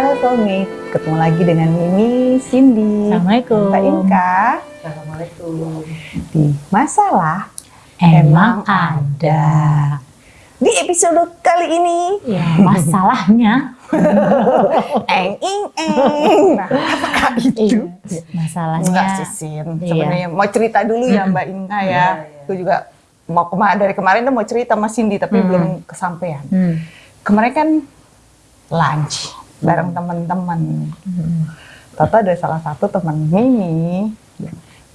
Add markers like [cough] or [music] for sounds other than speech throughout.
Halo Soulmate, ketemu lagi dengan Mimi, Cindy, Assalamualaikum. Mbak Inka Assalamualaikum. di Masalah Emang ada. Di episode kali ini, Ya, masalahnya. [laughs] eng ing eng. Nah, apakah itu? Iya, masalahnya. Enggak sih, Sin. Iya. Sebenarnya mau cerita dulu ya Mbak Inka ya. Iya, iya. Aku juga mau kema dari kemarin tuh mau cerita sama Cindy tapi Hmm. belum kesampaian. Hmm. Kemarin kan lunch bareng teman-teman. Hmm. Tata ada salah satu teman Mimi.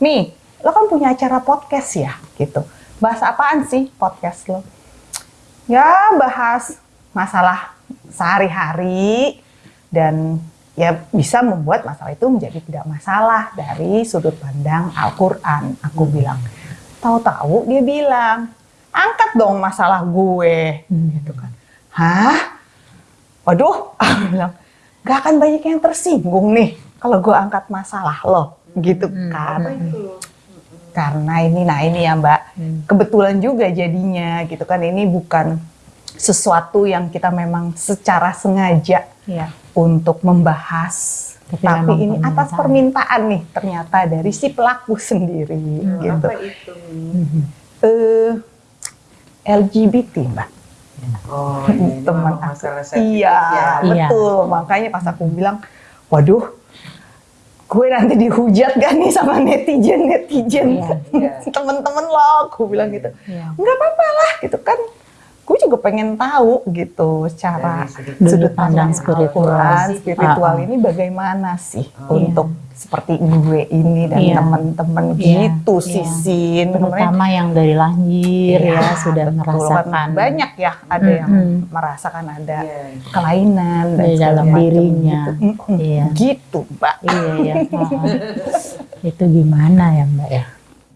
Mi, lo kan punya acara podcast ya, gitu. Bahas apaan sih podcast lo? Ya bahas masalah sehari-hari dan ya bisa membuat masalah itu menjadi tidak masalah dari sudut pandang Al-Quran. Aku bilang, tahu-tahu dia bilang, angkat dong masalah gue, gitu kan. Hah? Waduh, [laughs] aku bilang, gak akan banyak yang tersinggung nih kalau gue angkat masalah lo, gitu kan. Apa itu? Karena ini, nah ini ya Mbak, Hmm. kebetulan juga jadinya gitu kan. Ini bukan sesuatu yang kita memang secara sengaja Iya. untuk membahas. Tapi Tapi, ini atas permintaan. permintaan nih ternyata dari si pelaku sendiri gitu. Apa itu? Mi? Hmm. Eh, LGBT Mbak. Oh, [laughs] ini teman masalah Iya, ya. Iya. betul. Makanya pas aku bilang, waduh, gue nanti dihujat gak nih sama netizen netizen Iya, iya. [laughs] temen-temen lo. Aku bilang gitu, Iya. nggak apa-apa lah, gitu kan. Gue juga pengen tahu gitu secara sudut Sudut pandang spiritual. Spiritual Ah, ah. ini bagaimana sih Oh. untuk seperti gue ini dan Iya. teman-teman Iya, gitu iya. sih Sin. Terutama yang dari lahir Iya, ya sudah betul. merasakan Kan banyak ya ada yang Mm-mm. merasakan ada Iya. kelainan dan Di dalam dirinya. gitu. Mm-mm. Iya. Gitu, Mbak. Iya ya. Itu gimana ya Mbak ya?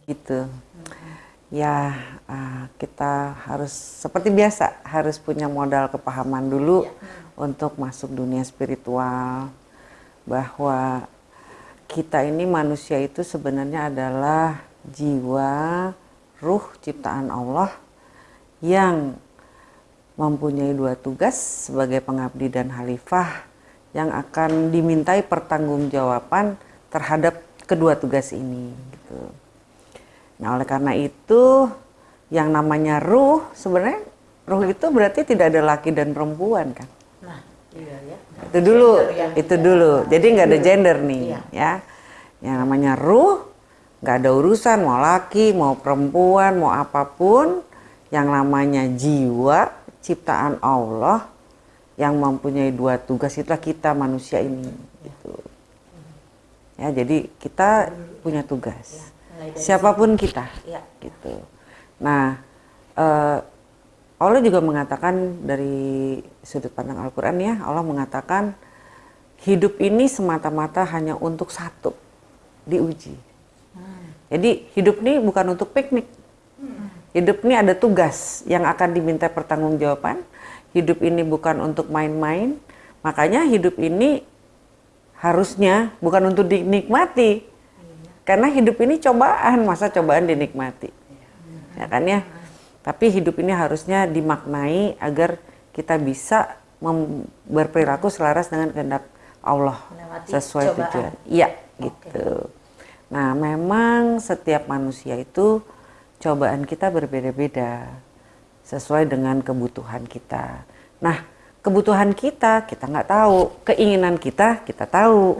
gitu. Ya ah, kita harus seperti biasa harus punya modal kepahaman dulu untuk masuk dunia spiritual bahwa kita ini manusia itu sebenarnya adalah jiwa ruh ciptaan Allah yang mempunyai dua tugas sebagai pengabdi dan khalifah yang akan dimintai pertanggungjawaban terhadap kedua tugas ini gitu. Nah, oleh karena itu yang namanya ruh sebenarnya ruh itu berarti tidak ada laki dan perempuan kan? Nah, iya ya. Itu dulu, Gender yang itu dulu. Jadi nggak ada gender nih, Iya. ya. Yang namanya ruh nggak ada urusan mau laki, mau perempuan, mau apa pun. Yang namanya jiwa ciptaan Allah yang mempunyai dua tugas itulah kita manusia ini. Gitu. Ya, jadi kita punya tugas. Dari Siapa pun kita, Iya. gitu. Nah, eh, Allah juga mengatakan dari sudut pandang Al-Quran ya, Allah mengatakan hidup ini semata-mata hanya untuk satu, diuji. Jadi hidup ini bukan untuk piknik. Hidup ini ada tugas yang akan diminta pertanggungjawaban. Hidup ini bukan untuk main-main. Makanya hidup ini harusnya bukan untuk dinikmati. Karena hidup ini cobaan, masa cobaan dinikmati. Ya kan ya? Tapi hidup ini harusnya dimaknai agar kita bisa berperilaku selaras dengan kehendak Allah Melewati sesuai cobaan. tujuan. Iya, gitu. Nah, memang setiap manusia itu cobaan kita berbeda-beda sesuai dengan kebutuhan kita. Nah, kebutuhan kita kita nggak tahu, keinginan kita kita tahu,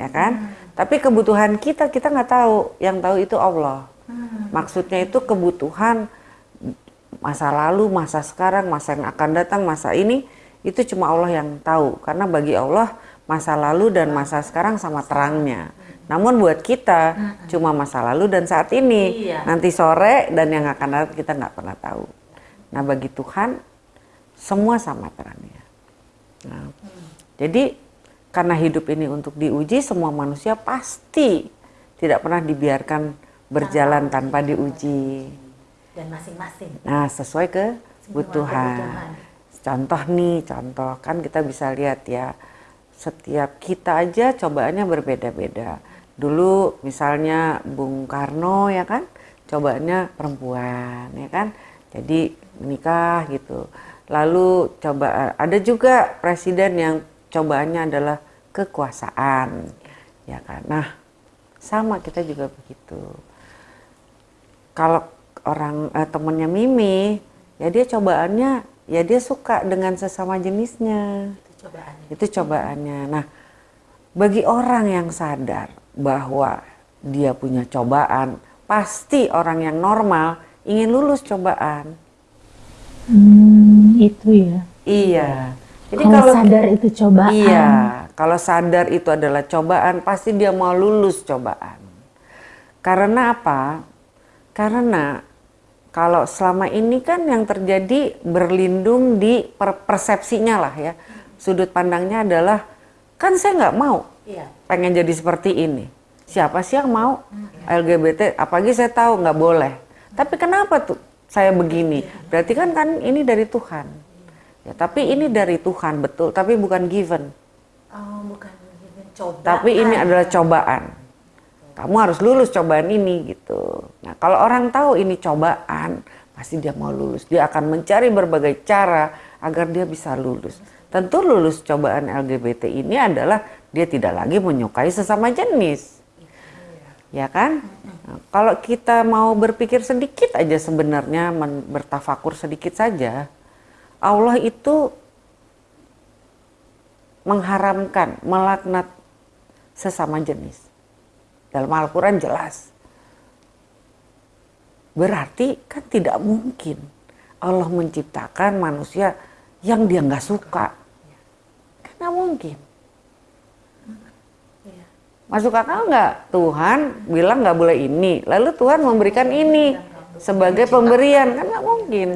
ya kan? Tapi kebutuhan kita kita nggak tahu, yang tahu itu Allah. Maksudnya itu kebutuhan masa lalu, masa sekarang, masa yang akan datang, masa ini itu cuma Allah yang tahu. Karena bagi Allah masa lalu dan masa sekarang sama terangnya. Namun buat kita cuma masa lalu dan saat ini. Iya. Nanti sore dan yang akan datang kita nggak pernah tahu. Nah bagi Tuhan semua sama terangnya. Nah, Jadi karena hidup ini untuk diuji semua manusia pasti tidak pernah dibiarkan berjalan tanpa diuji. dan masing-masing. Nah, sesuai kebutuhan. kebutuhan. Contoh nih, contoh kan kita bisa lihat ya, setiap kita aja cobaannya berbeda-beda. Dulu misalnya Bung Karno ya kan, cobaannya perempuan ya kan, jadi menikah gitu. Lalu coba ada juga presiden yang cobaannya adalah kekuasaan. Ya kan? Nah, sama kita juga begitu. Kalau orang eh, temennya Mimi, ya dia cobaannya ya dia suka dengan sesama jenisnya. Itu cobaannya. Itu cobaannya. Nah, bagi orang yang sadar bahwa dia punya cobaan, pasti orang yang normal ingin lulus cobaan. Hmm, itu ya. Iya. Jadi kalau, kalau sadar itu cobaan. Iya, kalau sadar itu adalah cobaan, pasti dia mau lulus cobaan. Karena apa? Karena kalau selama ini kan yang terjadi berlindung di per- persepsinya lah ya. Sudut pandangnya adalah kan saya nggak mau Iya. pengen jadi seperti ini. Siapa sih yang mau LGBT? Apalagi saya tahu nggak boleh. Tapi kenapa tuh saya begini? Berarti kan kan ini dari Tuhan. Ya, tapi ini dari Tuhan betul, tapi bukan given. Oh, bukan given coba. Tapi ini adalah cobaan. Kamu harus lulus cobaan ini gitu. Nah, kalau orang tahu ini cobaan, pasti dia mau lulus. Dia akan mencari berbagai cara agar dia bisa lulus. Tentu lulus cobaan LGBT ini adalah dia tidak lagi menyukai sesama jenis. Ya kan? Nah, kalau kita mau berpikir sedikit aja sebenarnya bertafakur sedikit saja, Allah itu mengharamkan, melaknat sesama jenis. Dalam Al-Quran jelas. Berarti kan tidak mungkin Allah menciptakan manusia yang dia nggak suka. Kan nggak mungkin. Masuk akal nggak? Tuhan bilang nggak boleh ini, lalu Tuhan memberikan ini sebagai pemberian kan nggak mungkin.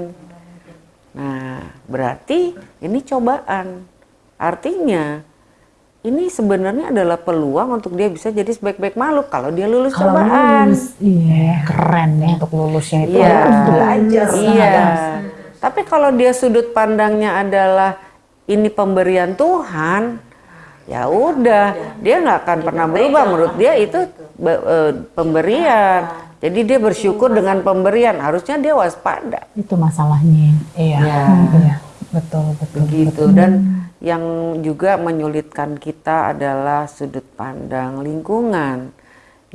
Nah, berarti ini cobaan. Artinya ini sebenarnya adalah peluang untuk dia bisa jadi sebaik-baik makhluk kalau dia lulus Kalau cobaan. lulus, iya keren ya. Untuk lulusnya itu Iya. belajar. Iya. Tapi kalau dia sudut pandangnya adalah ini pemberian Tuhan, ya udah, dia nggak akan pernah berubah. Menurut dia itu be- eh, pemberian. Jadi dia bersyukur dengan pemberian. Harusnya dia waspada. Itu masalahnya. Iya. Ya. Iya. Betul, betul. Begitu. Dan yang juga menyulitkan kita adalah sudut pandang lingkungan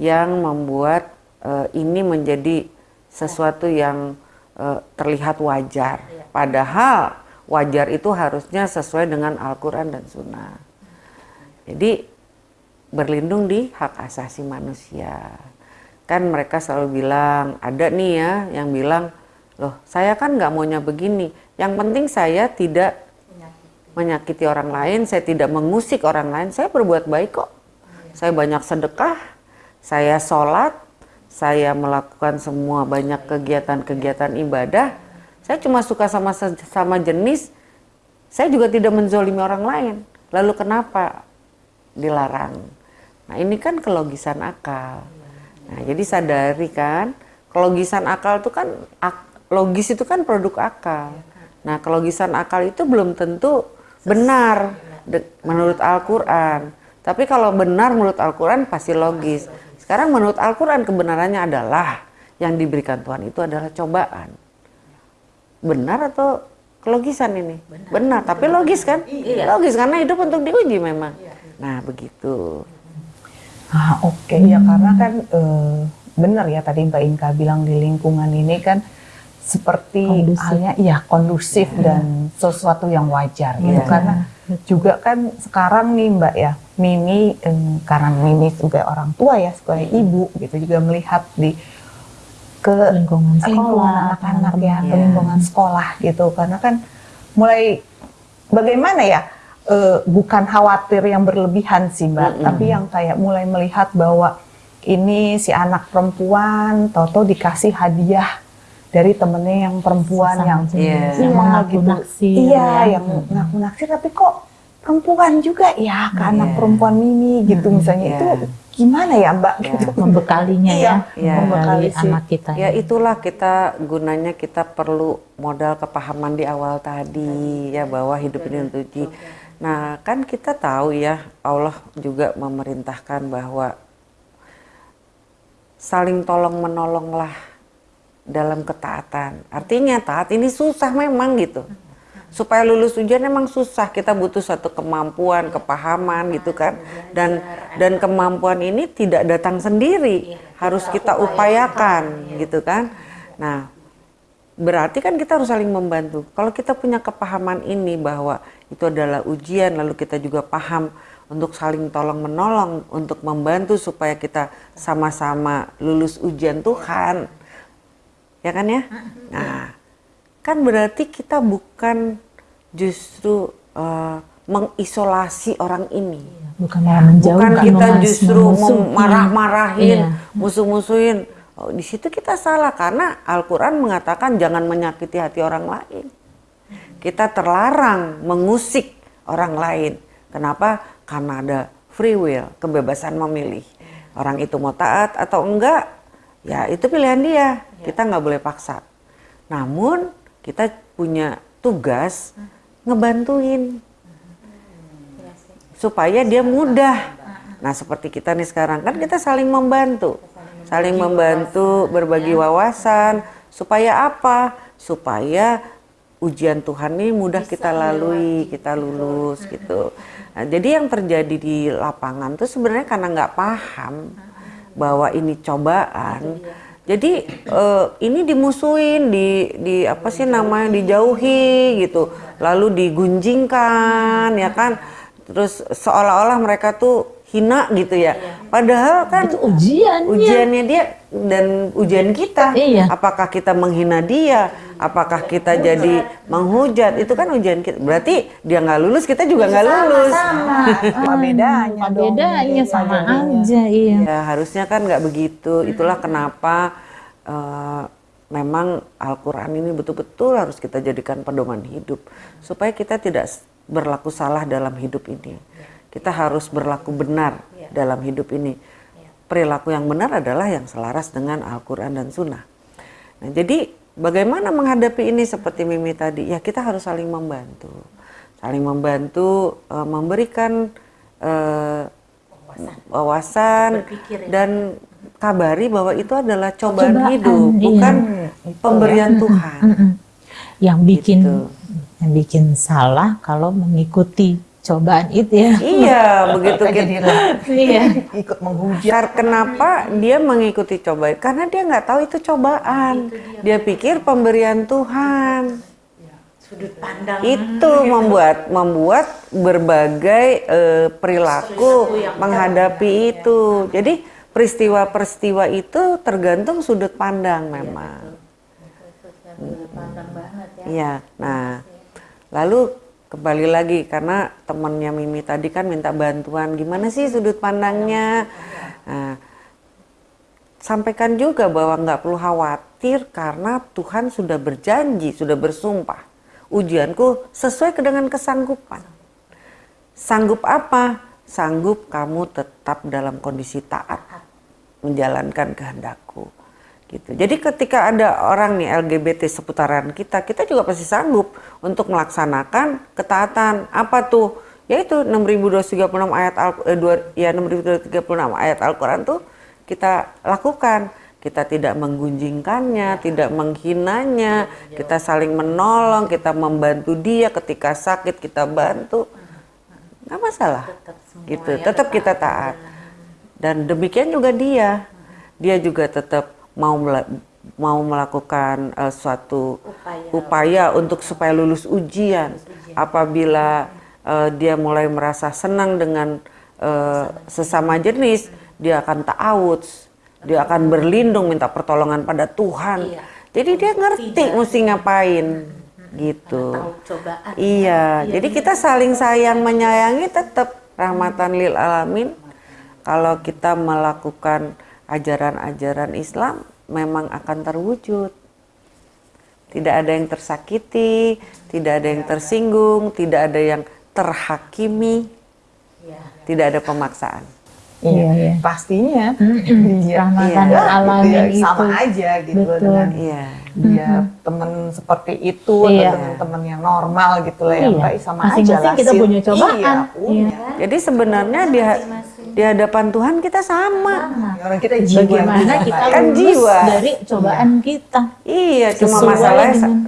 yang membuat eh, ini menjadi sesuatu yang eh, terlihat wajar. Padahal wajar itu harusnya sesuai dengan Al-Quran dan Sunnah. Jadi berlindung di hak asasi manusia. Kan mereka selalu bilang, ada nih ya yang bilang, loh saya kan nggak maunya begini. Yang penting saya tidak menyakiti orang lain, saya tidak mengusik orang lain, saya berbuat baik kok. Saya banyak sedekah, saya sholat, saya melakukan semua banyak kegiatan-kegiatan ibadah. Saya cuma suka sama sama jenis, saya juga tidak menzolimi orang lain. Lalu kenapa dilarang? Nah ini kan kelogisan akal. Nah jadi sadari kan, kelogisan akal itu kan, logis itu kan produk akal. Nah kelogisan akal itu belum tentu benar menurut Al-Quran. Tapi kalau benar menurut Al-Quran pasti logis. Sekarang menurut Al-Quran kebenarannya adalah yang diberikan Tuhan itu adalah cobaan. Benar atau kelogisan ini? Benar, tapi logis kan? Logis karena hidup untuk diuji memang. Nah begitu. Ah, oke ya karena kan eh, benar ya tadi Mbak Inka bilang di lingkungan ini kan seperti Kondusif. halnya iya kondusif dan sesuatu yang wajar gitu Iya. karena juga kan sekarang nih Mbak ya Mimi em, karena Mimi sebagai orang tua ya sebagai ibu gitu juga melihat di ke Lingkungan sekolah, anak-anak ya ke Iya. lingkungan sekolah gitu karena kan mulai bagaimana ya eh, bukan khawatir yang berlebihan sih mbak Mm-mm. tapi yang kayak mulai melihat bahwa ini si anak perempuan toto dikasih hadiah dari temennya yang perempuan Sesama yang Iya. yang mengaku naksir iya ya. yang ngaku naksir tapi kok perempuan juga ya ke anak Iya. perempuan Mimi gitu misalnya Iya. itu gimana ya mbak Iya. gitu membekalinya ya, Iya. membekali Membekali si- anak kita. Ya itulah kita gunanya kita perlu modal kepahaman di awal tadi ya bahwa hidup ini untuk uji. Nah kan kita tahu ya Allah juga memerintahkan bahwa saling tolong menolonglah dalam ketaatan. Artinya taat ini susah memang gitu. supaya lulus ujian emang susah. Kita butuh satu kemampuan kepahaman gitu kan. Dan dan kemampuan ini tidak datang sendiri. Harus kita upayakan gitu kan. Nah berarti kan kita harus saling membantu. Kalau kita punya kepahaman ini bahwa itu adalah ujian lalu kita juga paham untuk saling tolong menolong untuk membantu supaya kita sama-sama lulus ujian Tuhan ya kan ya? Nah kan berarti kita bukan justru uh, mengisolasi orang ini. Bukan malah menjauhkan bukan kita justru marah-marahin Iya. musuh-musuhin. Oh, di situ kita salah karena Al-Quran mengatakan jangan menyakiti hati orang lain. Kita terlarang mengusik orang lain. Kenapa? Karena ada free will kebebasan memilih. Orang itu mau taat atau enggak ya itu pilihan dia. Kita nggak boleh paksa. Namun kita punya tugas ngebantuin. Supaya dia mudah. Nah, seperti kita nih sekarang kan kita saling membantu. Saling membantu, berbagi wawasan. Supaya apa? Supaya ujian Tuhan ini mudah kita lalui, kita lulus gitu. Nah, jadi yang terjadi di lapangan tuh sebenarnya karena nggak paham bahwa ini cobaan. Jadi eh, ini dimusuhin, di di apa sih namanya dijauhi gitu, lalu digunjingkan ya kan, terus seolah-olah mereka tuh hina gitu ya. Padahal kan itu ujiannya ujiannya dia dan ujian kita. Iya. Apakah kita menghina dia? Apakah kita jadi menghujat? Itu kan ujian kita. Berarti dia nggak lulus, kita juga nggak lulus. Apa bedanya apa bedanya Iya, sama jadinya. aja iya Ya harusnya kan nggak begitu. Itulah kenapa eh, memang Al-Quran ini betul-betul harus kita jadikan pedoman hidup supaya kita tidak berlaku salah dalam hidup ini. Kita harus berlaku benar dalam hidup ini. Perilaku yang benar adalah yang selaras dengan Al-Quran dan Sunnah. Nah, jadi bagaimana menghadapi ini seperti Mimi tadi? Ya kita harus saling membantu, saling membantu eh, memberikan eh, wawasan dan kabari bahwa itu adalah cobaan, Cobaan, hidup, iya. bukan pemberian Tuhan. Mm-mm. yang bikin Gitu. yang bikin salah kalau mengikuti cobaan itu ya Iya, [laughs] begitu Kita jadi kita. [laughs] iya ikut menghujat. Kenapa dia mengikuti cobaan? Karena dia nggak tahu itu cobaan. Dia pikir pemberian Tuhan. sudut pandang Itu membuat membuat berbagai eh, perilaku menghadapi itu. Jadi peristiwa-peristiwa itu tergantung sudut pandang memang. sudut pandang banget ya Iya. Nah, lalu kembali lagi karena temannya Mimi tadi kan minta bantuan gimana sih sudut pandangnya. Nah, sampaikan juga bahwa nggak perlu khawatir karena Tuhan sudah berjanji, sudah bersumpah. Ujianku sesuai dengan kesanggupan. Sanggup apa? Sanggup kamu tetap dalam kondisi taat menjalankan kehendakku. Gitu. Jadi ketika ada orang nih LGBT seputaran kita, kita juga pasti sanggup untuk melaksanakan ketaatan. Apa tuh? Yaitu 6236 ayat Al eh, dua- ya 6236 ayat Al-Qur'an tuh kita lakukan. Kita tidak menggunjingkannya, tidak menghinanya, kita saling menolong, kita membantu dia ketika sakit kita bantu. Nggak masalah. tetap gitu, ya tetap kita taat. Dan demikian juga dia. Dia juga tetap mau mau melakukan eh, suatu Upaya. upaya untuk supaya lulus ujian. Apabila eh, dia mulai merasa senang dengan eh, sesama jenis, dia akan ta'awudz, dia akan berlindung minta pertolongan pada Tuhan. Iya. Jadi dia ngerti mesti ngapain gitu. tahu cobaan Iya, jadi kita saling sayang menyayangi tetap rahmatan lil alamin. Kalau kita melakukan ajaran-ajaran Islam memang akan terwujud. Tidak ada yang tersakiti, tidak ada yang tersinggung, tidak ada yang terhakimi, ya tidak ada pemaksaan. Iya, iya. Pastinya. Mm-mm. Iya. Rahmatan Iya, alamin gitu ya, itu. sama aja gitu Betul. dengan Iya. dia teman seperti itu Iya. atau dengan teman yang normal gitu lah ya Iya. Mbak sama Masing-masing aja lah kita punya cobaan. Iya, punya. Jadi sebenarnya di, di hadapan Tuhan kita sama. Orang kita jiwa bagaimana juga, kita. Kan lulus jiwa. dari cobaan kita Iya, cuma masalahnya dengan-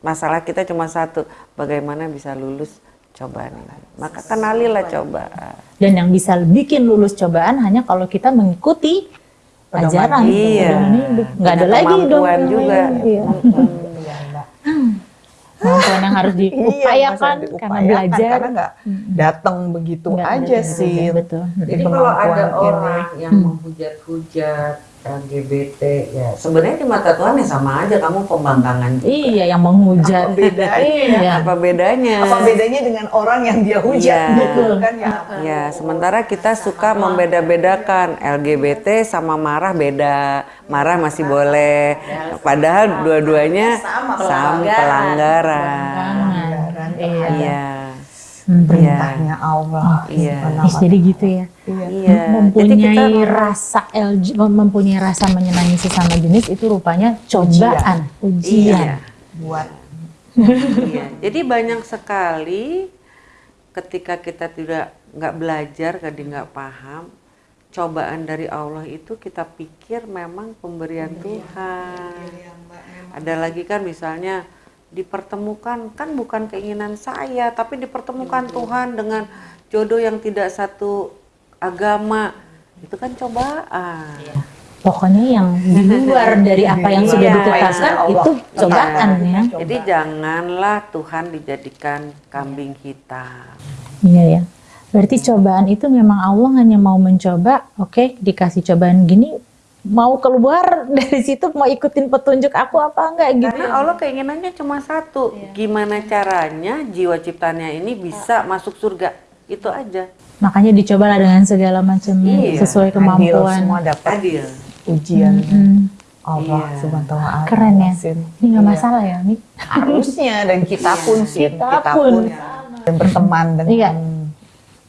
masalah kita cuma satu, bagaimana bisa lulus cobaan ini. Maka kenalilah cobaan. Dan yang bisa bikin lulus cobaan hanya kalau kita mengikuti Pedoman ajaran. Iya. pedoman hidup. Nggak ada lagi dong. juga. Iya. Iya. Kemampuan yang harus Iya, diupayakan masa karena belajar. karena nggak datang begitu Nggak aja sih. Betul. Jadi kalau ada orang yang menghujat-hujat LGBT, ya sebenarnya di mata Tuhan ya sama aja kamu pembangkangan. Iya, yang menghujat. Apa bedanya? [laughs] Iya. Apa bedanya? Apa bedanya dengan orang yang dia hujat Iya. gitu kan ya? Ya, sementara kita suka membeda-bedakan LGBT sama marah beda. Marah masih boleh. Padahal dua-duanya sama pelanggaran. Pelanggaran. Iya. Iya. Hmm. Perintahnya Allah. Iya. Subhanahu Ih, wa jadi gitu ya. Iya. Iya. Jadi mempunyai kita rasa LG, mempunyai rasa menyenangi sesama jenis itu rupanya cobaan, ujian. Iya. Buat Iya. Jadi banyak sekali ketika kita tidak nggak belajar, jadi nggak paham, cobaan dari Allah itu kita pikir memang pemberian Tuhan. Ada lagi kan misalnya dipertemukan kan bukan keinginan saya, tapi dipertemukan Tuhan dengan jodoh yang tidak satu agama. Itu kan cobaan. Pokoknya yang di luar [laughs] dari apa yang sudah Iya, ditetapkan insya Allah. itu cobaan ya. Jadi janganlah Tuhan dijadikan kambing hitam. Iya ya. Berarti cobaan itu memang Allah hanya mau mencoba, oke, dikasih cobaan gini, mau keluar [laughs] dari situ mau ikutin petunjuk aku apa enggak gitu. Karena Allah keinginannya cuma satu, gimana caranya jiwa ciptanya ini bisa masuk surga, itu aja. Makanya dicobalah dengan segala macamnya Iya, sesuai adil kemampuan. semua dapat Adil. ujian Mm, Allah Iya. subhanahu wa ta'ala. keren ya. Sin. Ini nggak Iya. masalah ya, Mi. Harusnya dan kita pun sih Kita pun. dan berteman dengan Iya.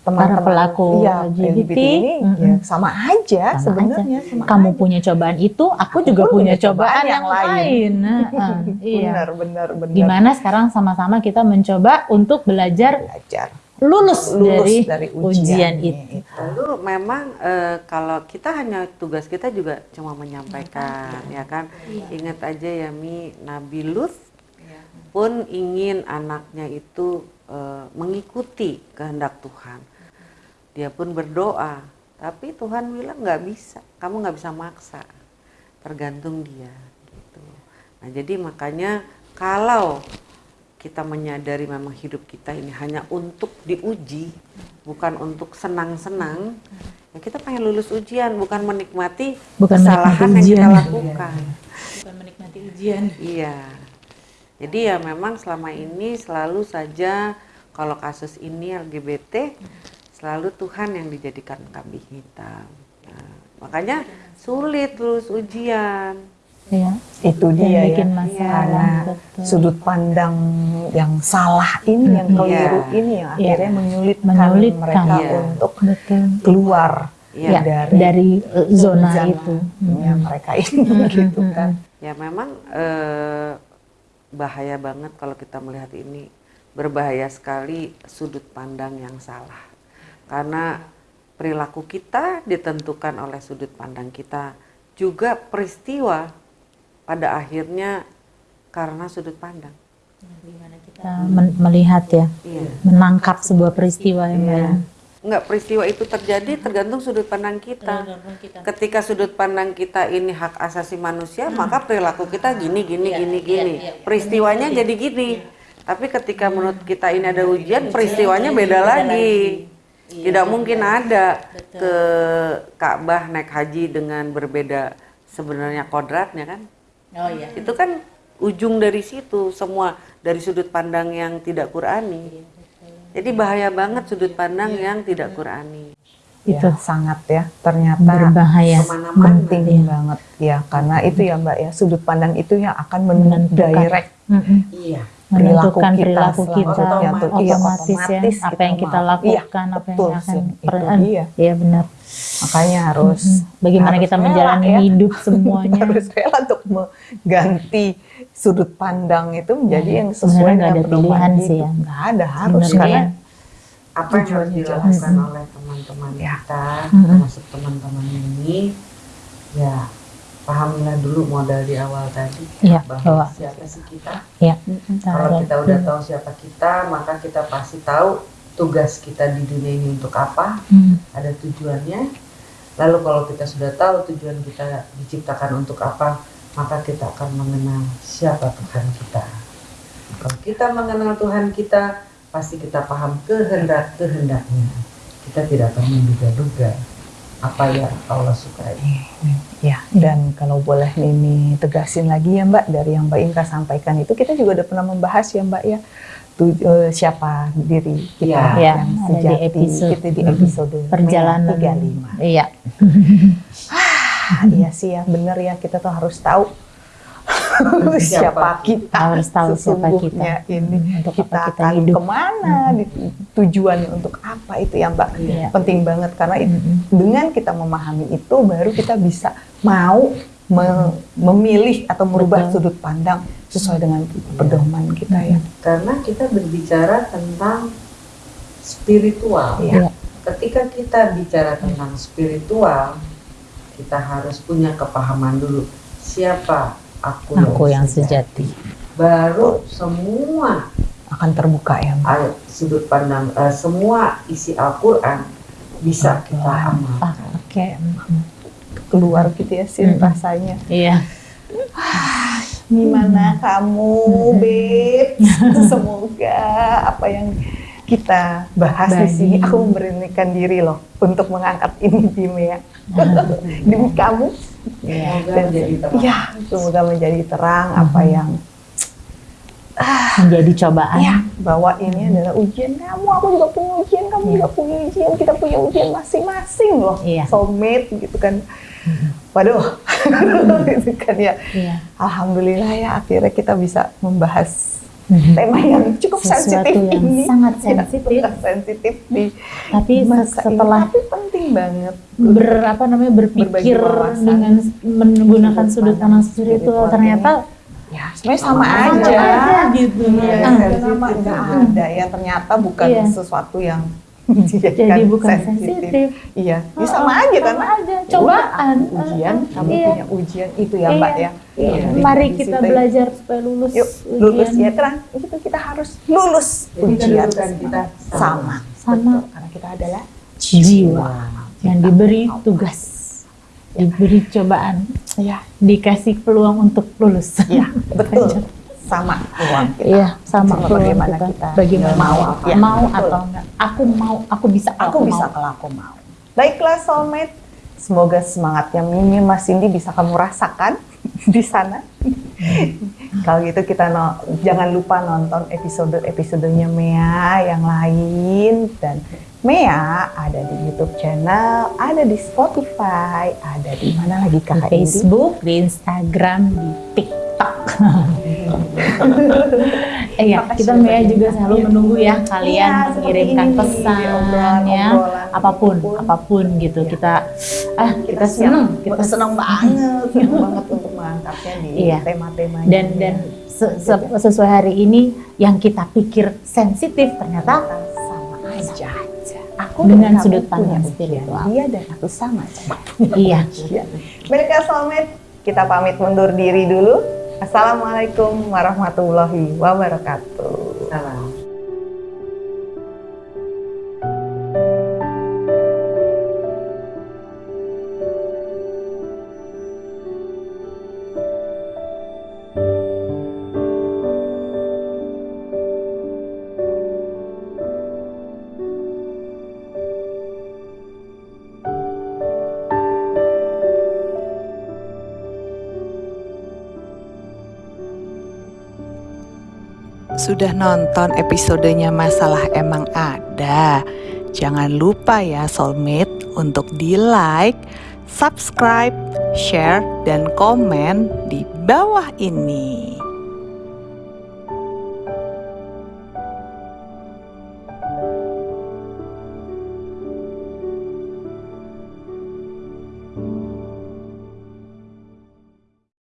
Teman-teman Para pelaku iya, LGBT, ini mm-mm. ya, sama aja Sama sebenarnya aja. sama Kamu aja. punya cobaan itu, aku juga pun punya cobaan cobaan yang yang lain. lain. Nah, ah, [laughs] iya. benar benar benar Gimana sekarang sama-sama kita mencoba untuk belajar belajar lulus, lulus dari, dari, ujian, ujian, itu. Lalu memang eh, kalau kita hanya tugas kita juga cuma menyampaikan, ya kan. Ingat aja ya Mi, Nabi Lut pun ingin anaknya itu eh, mengikuti kehendak Tuhan. Dia pun berdoa, tapi Tuhan bilang nggak bisa, kamu nggak bisa maksa, tergantung dia. Gitu. Nah jadi makanya kalau kita menyadari memang hidup kita ini hanya untuk diuji, bukan untuk senang-senang, ya kita pengen lulus ujian, bukan menikmati Bukan kesalahan menikmati yang kita lakukan. Bukan menikmati ujian. Iya. Jadi ya memang selama ini selalu saja kalau kasus ini LGBT selalu Tuhan yang dijadikan kambing hitam. Nah, makanya sulit lulus ujian. Iya. itu Yang dia bikin ya masalah. betul. sudut pandang yang salah ini yang Mm-mm. keliru Iya. ini yang Iya. akhirnya menyulitkan, Menyulitkan. mereka Iya. untuk Betul. keluar Iya. Ya, dari dari, eh, zona, zona itu. ya, mereka ini [laughs] gitu kan Ya memang eh, bahaya banget kalau kita melihat ini berbahaya sekali sudut pandang yang salah karena perilaku kita ditentukan oleh sudut pandang kita juga peristiwa pada akhirnya karena sudut pandang. Kita men- melihat ya, Iya. menangkap sebuah peristiwa yang Iya. Enggak peristiwa itu terjadi tergantung sudut pandang kita. Ketika sudut pandang kita ini hak asasi manusia, maka perilaku kita gini gini gini gini. Peristiwanya jadi gini. Tapi ketika menurut kita ini ada ujian, peristiwanya beda lagi. Tidak mungkin ada ke Ka'bah naik haji dengan berbeda sebenarnya kodratnya kan. Oh iya. Itu kan ujung dari situ semua dari sudut pandang yang tidak Qurani. Jadi bahaya banget sudut pandang yang tidak Qurani. itu Itu. sangat ya ternyata Berbahaya. Penting banget ya karena itu ya mbak ya sudut pandang itu yang akan Menentukan. mendirect Mm-mm. Iya. Menentukan Perilaku kita perilaku kita. Iya, otomatis, ya otomatis apa kita yang kita mau. lakukan Iya, apa betul, yang akan Sin. Itu peran dia. iya benar makanya harus Mm-mm. bagaimana harus kita rela menjalani ya. hidup [laughs] semuanya harus rela untuk mengganti sudut pandang itu menjadi yang sesuai dengan ada pilihan hidup. sih ya. nggak ada harus Sebenarnya karena ya. Apa yang harus dilakukan oleh teman-teman Ya. kita, termasuk teman-teman ini, ya pahamilah dulu modal di awal tadi Iya, bahwa bahwa siapa sih kita. ya. Kalau kita udah tahu siapa kita, maka kita pasti tahu tugas kita di dunia ini untuk apa, Hmm. ada tujuannya. Lalu kalau kita sudah tahu tujuan kita diciptakan untuk apa, maka kita akan mengenal siapa Tuhan kita. Kalau kita mengenal Tuhan kita, pasti kita paham kehendak-kehendaknya. Kita tidak akan menduga-duga apa yang Allah sukai. Ya, dan kalau boleh Mimi tegasin lagi ya Mbak, dari yang Mbak Inka sampaikan itu kita juga udah pernah membahas ya Mbak ya, tu- eh, siapa diri kita Ya, yang di sejati, episode- kita di episode perjalanan 35. Iya. [laughs] Ah, iya sih ya, bener ya, kita tuh harus tahu siapa kita, Harus tahu siapa sesungguhnya kita. ini Hmm, untuk kita, apa kita akan hidup. ke mana, di- tujuan untuk apa itu ya Mbak, Iya. penting banget karena itu Mm-mm. dengan kita memahami itu baru kita bisa mau me- memilih atau merubah Betul. sudut pandang sesuai dengan pedoman kita ya. Karena kita berbicara tentang spiritual. Iya. Iya. Ketika kita bicara tentang spiritual, kita harus punya kepahaman dulu siapa aku, Aku yang sejati. Baru semua Akan terbuka ya Mbak. sudut pandang, eh, semua isi Al-Quran bisa kita Ah, amalkan. Oke. Keluar gitu ya sih Mm-mm. rasanya. Iya. Gimana kamu, Beb? [laughs] Semoga apa yang kita bahas di sini aku memberanikan diri loh untuk mengangkat ini di Mea. Demi kamu. Iya. Semoga menjadi terang. Ya, semoga menjadi terang apa yang Menjadi cobaan. ya bahwa ini adalah ujian kamu, aku juga punya ujian, kamu juga punya ujian, kita punya ujian masing-masing loh. Iya. Soulmate gitu kan. Waduh, [laughs] gitu kan ya. Iya. Alhamdulillah ya akhirnya kita bisa membahas. Tema yang cukup Sesuatu sensitif yang ini. sangat Ya, sensitif. sangat sensitif di Tapi masa ini. setelah tapi penting banget. ber apa namanya berpikir dengan menggunakan Sudut pandang spiritual spiritual ternyata Ya, sebenarnya sama, Sama aja. aja gitu. Iya, Ah. kenapa nggak ada ya ternyata bukan Iya. sesuatu yang Jadi bukan sensitif. Iya, ya Oh, sama oh, aja sama kan. aja. Cobaan. Udah, ujian, Uh, kamu iya. punya ujian itu ya Mbak ya. Iya. Iya, Mari kita situ. belajar supaya lulus. Yuk, lulus ujian. ya terang. Itu kita harus lulus Jadi ujian kedudukan kita sama. Sama. Betul, karena kita adalah jiwa yang diberi tugas, diberi cobaan, ya, dikasih peluang untuk lulus. ya [laughs] betul. Sama uang kita. Iya, sama Cuma peluang bagaimana kita. kita Bagaimana mau mau, apa. Ya, mau betul. atau enggak? Aku mau, aku bisa, kalau Aku bisa mau. kalau aku mau. Baiklah soulmate, semoga semangatnya Mimi Mas Cindy bisa kamu rasakan [laughs] di sana. kalau gitu kita no- jangan lupa nonton episode-episodenya Mea yang lain dan Mea ada di YouTube channel, ada di Spotify, ada di mana lagi Di kakak Indi? Facebook, di Instagram, di TikTok. [laughs] [laughs] Iya, kita Mea juga selalu Iya. menunggu ya kalian Iya, mengirimkan ini, pesan di ya, obrolan-obrolan, apa pun, apa pun. apa pun gitu. Iya. Kita ah kita, siap. seneng, kita senang banget, senang [laughs] banget untuk mengangkatnya di Iya. tema-tema dan dan se- se- sesuai hari ini yang kita pikir sensitif ternyata sama aja. Aku Dengan sudut pandang spiritual. Dia dan aku sama aja. iya. Mereka soulmate, kita pamit mundur diri dulu. Assalamualaikum warahmatullahi wabarakatuh. Salam. Sudah nonton episodenya Masalah Emang Ada? Jangan lupa ya soulmate untuk di like, subscribe, share, dan komen di bawah ini.